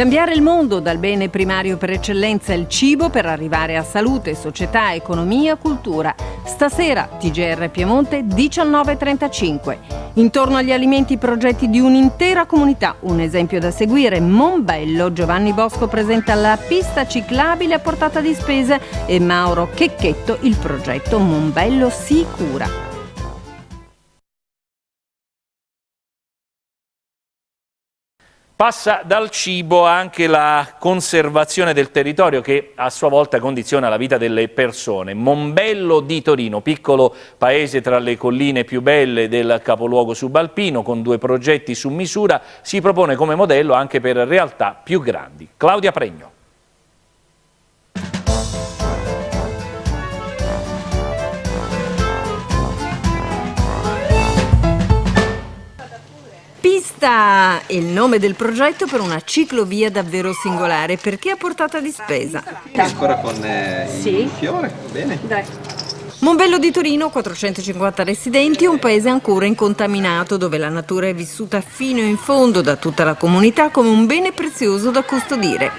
Cambiare il mondo dal bene primario per eccellenza il cibo per arrivare a salute, società, economia, cultura. Stasera TGR Piemonte 19.35. Intorno agli alimenti progetti di un'intera comunità. Un esempio da seguire, Monbello. Giovanni Bosco presenta la pista ciclabile a portata di spese e Mauro Checchetto il progetto Monbello Sicura. Passa dal cibo anche la conservazione del territorio che a sua volta condiziona la vita delle persone. Monbello di Torino, piccolo paese tra le colline più belle del capoluogo subalpino, con due progetti su misura, si propone come modello anche per realtà più grandi. Claudia Pregno. Pista è il nome del progetto per una ciclovia davvero singolare perché a portata di spesa. Ancora con eh, sì. il fiore, bene. Dai. Monbello di Torino, 450 residenti, un paese ancora incontaminato dove la natura è vissuta fino in fondo da tutta la comunità come un bene prezioso da custodire.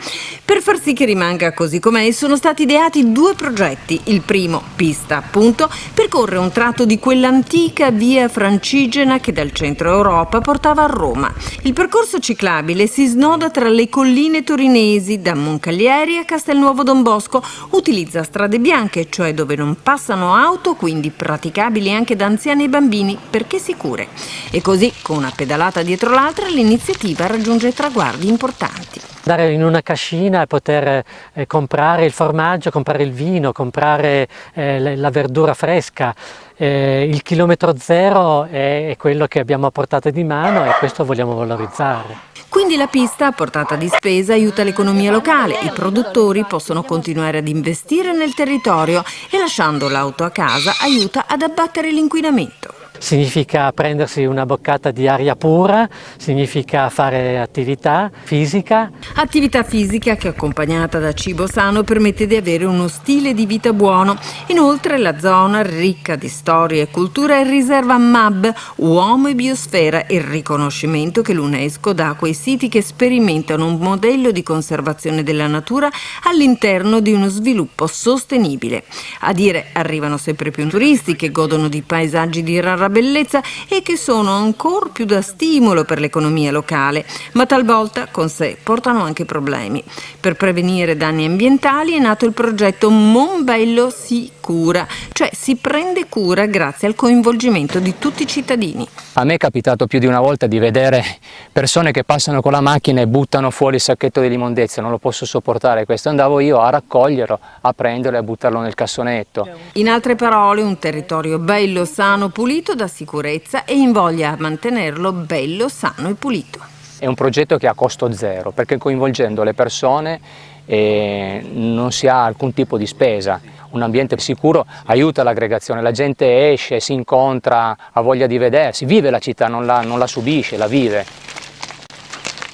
Per far sì che rimanga così com'è sono stati ideati due progetti. Il primo, Pista appunto, percorre un tratto di quell'antica via francigena che dal centro Europa portava a Roma. Il percorso ciclabile si snoda tra le colline torinesi da Moncaglieri a Castelnuovo Don Bosco, utilizza strade bianche, cioè dove non passano auto, quindi praticabili anche da anziani e bambini, perché sicure. E così, con una pedalata dietro l'altra, l'iniziativa raggiunge traguardi importanti. Andare in una cascina e poter eh, comprare il formaggio, comprare il vino, comprare eh, la verdura fresca. Eh, il chilometro zero è, è quello che abbiamo a portata di mano e questo vogliamo valorizzare. Quindi la pista a portata di spesa aiuta l'economia locale, i produttori possono continuare ad investire nel territorio e lasciando l'auto a casa aiuta ad abbattere l'inquinamento significa prendersi una boccata di aria pura, significa fare attività fisica. Attività fisica che accompagnata da cibo sano permette di avere uno stile di vita buono. Inoltre la zona ricca di storia e cultura è riserva MAB, Uomo e Biosfera, il riconoscimento che l'UNESCO dà a quei siti che sperimentano un modello di conservazione della natura all'interno di uno sviluppo sostenibile. A dire arrivano sempre più turisti che godono di paesaggi di rara bellezza e che sono ancora più da stimolo per l'economia locale, ma talvolta con sé portano anche problemi. Per prevenire danni ambientali è nato il progetto Monbello si cura, cioè si prende cura grazie al coinvolgimento di tutti i cittadini. A me è capitato più di una volta di vedere persone che passano con la macchina e buttano fuori il sacchetto di immondezia, non lo posso sopportare questo, andavo io a raccoglierlo, a prenderlo e a buttarlo nel cassonetto. In altre parole un territorio bello, sano, pulito dà sicurezza e invoglia a mantenerlo bello, sano e pulito. È un progetto che ha costo zero perché coinvolgendo le persone eh, non si ha alcun tipo di spesa. Un ambiente sicuro aiuta l'aggregazione, la gente esce, si incontra, ha voglia di vedersi, vive la città, non la, non la subisce, la vive.